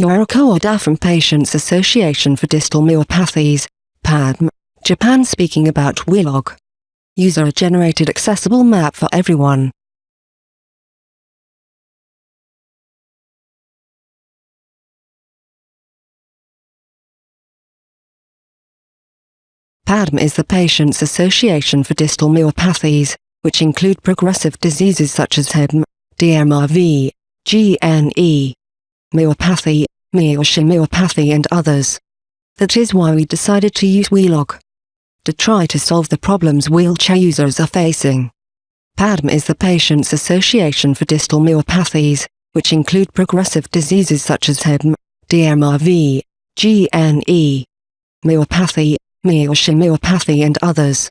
Yoriko Oda from Patients Association for Distal Myopathies, PADM, Japan speaking about Wheelog. User-generated accessible map for everyone. PADM is the Patients Association for Distal Myopathies, which include progressive diseases such as HEDM, DMRV, GNE, myopathy, Miyoshi and others. That is why we decided to use Wheelog. To try to solve the problems wheelchair users are facing. PADM is the Patients Association for Distal Myopathies, which include progressive diseases such as HEDM, DMRV, GNE, myopathy, Miyoshi myopathy and others.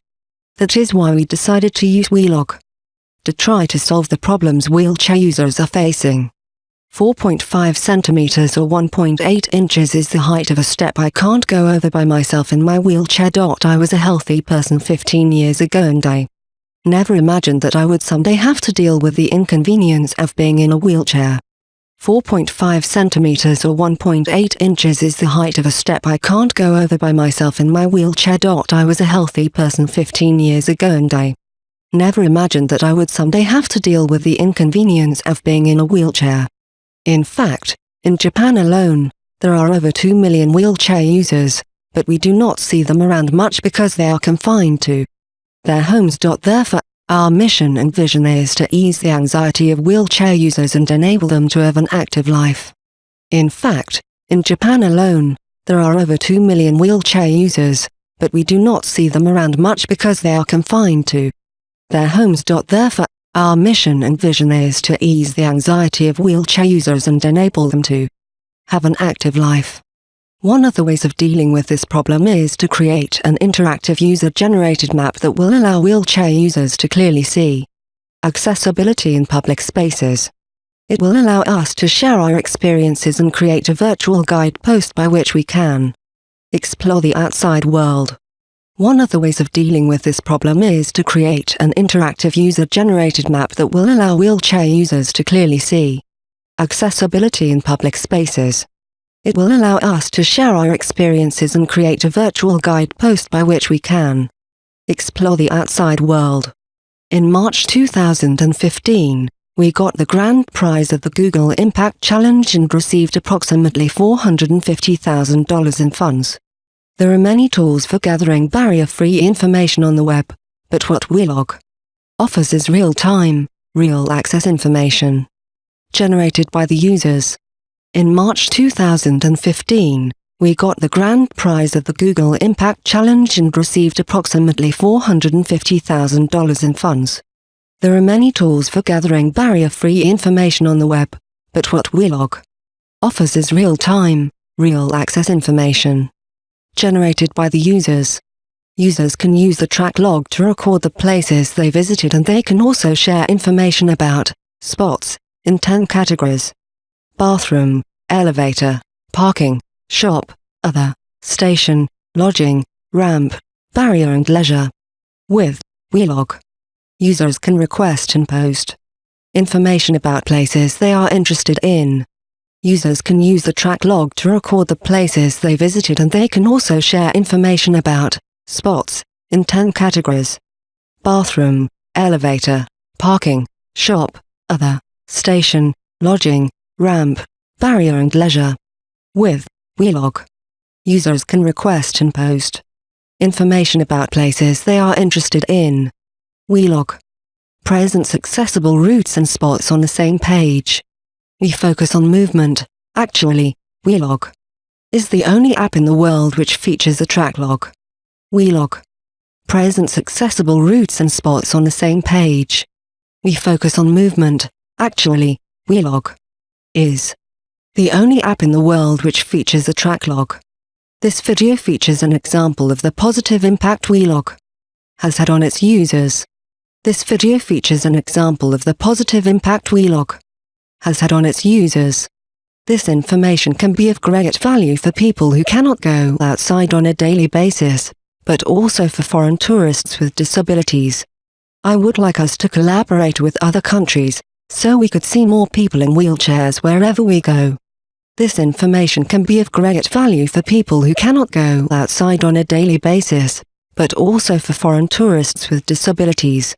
That is why we decided to use Wheelog. To try to solve the problems wheelchair users are facing. 4.5 centimeters or 1.8 inches is the height of a step I can't go over by myself in my wheelchair. I was a healthy person 15 years ago and I never imagined that I would someday have to deal with the inconvenience of being in a wheelchair. 4.5 centimeters or 1.8 inches is the height of a step I can't go over by myself in my wheelchair. I was a healthy person 15 years ago and I never imagined that I would someday have to deal with the inconvenience of being in a wheelchair. In fact, in Japan alone, there are over 2 million wheelchair users, but we do not see them around much because they are confined to their homes. Therefore, our mission and vision is to ease the anxiety of wheelchair users and enable them to have an active life. In fact, in Japan alone, there are over 2 million wheelchair users, but we do not see them around much because they are confined to their homes. Therefore, our mission and vision is to ease the anxiety of wheelchair users and enable them to have an active life. One of the ways of dealing with this problem is to create an interactive user-generated map that will allow wheelchair users to clearly see accessibility in public spaces. It will allow us to share our experiences and create a virtual guidepost by which we can explore the outside world. One of the ways of dealing with this problem is to create an interactive user-generated map that will allow wheelchair users to clearly see accessibility in public spaces. It will allow us to share our experiences and create a virtual guidepost by which we can explore the outside world. In March 2015, we got the grand prize of the Google Impact Challenge and received approximately $450,000 in funds. There are many tools for gathering barrier-free information on the web, but what Wheelog offers is real-time, real-access information generated by the users. In March 2015, we got the grand prize of the Google Impact Challenge and received approximately $450,000 in funds. There are many tools for gathering barrier-free information on the web, but what Wheelog offers is real-time, real-access information generated by the users. Users can use the track log to record the places they visited and they can also share information about spots in 10 categories. Bathroom, elevator, parking, shop, other, station, lodging, ramp, barrier and leisure. With Wheelog, users can request and post information about places they are interested in. Users can use the track log to record the places they visited and they can also share information about spots in 10 categories. Bathroom, elevator, parking, shop, other, station, lodging, ramp, barrier and leisure. With Wheelog, users can request and post information about places they are interested in. Wheelog presents accessible routes and spots on the same page. We focus on movement. Actually, Wheelog is the only app in the world which features a track log. Wheelog presents accessible routes and spots on the same page. We focus on movement. Actually, Wheelog is the only app in the world which features a track log. This video features an example of the positive impact Wheelog has had on its users. This video features an example of the positive impact Wheelog has had on its users. This information can be of great value for people who cannot go outside on a daily basis, but also for foreign tourists with disabilities. I would like us to collaborate with other countries, so we could see more people in wheelchairs wherever we go. This information can be of great value for people who cannot go outside on a daily basis, but also for foreign tourists with disabilities.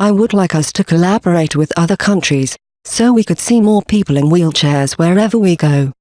I would like us to collaborate with other countries, so we could see more people in wheelchairs wherever we go.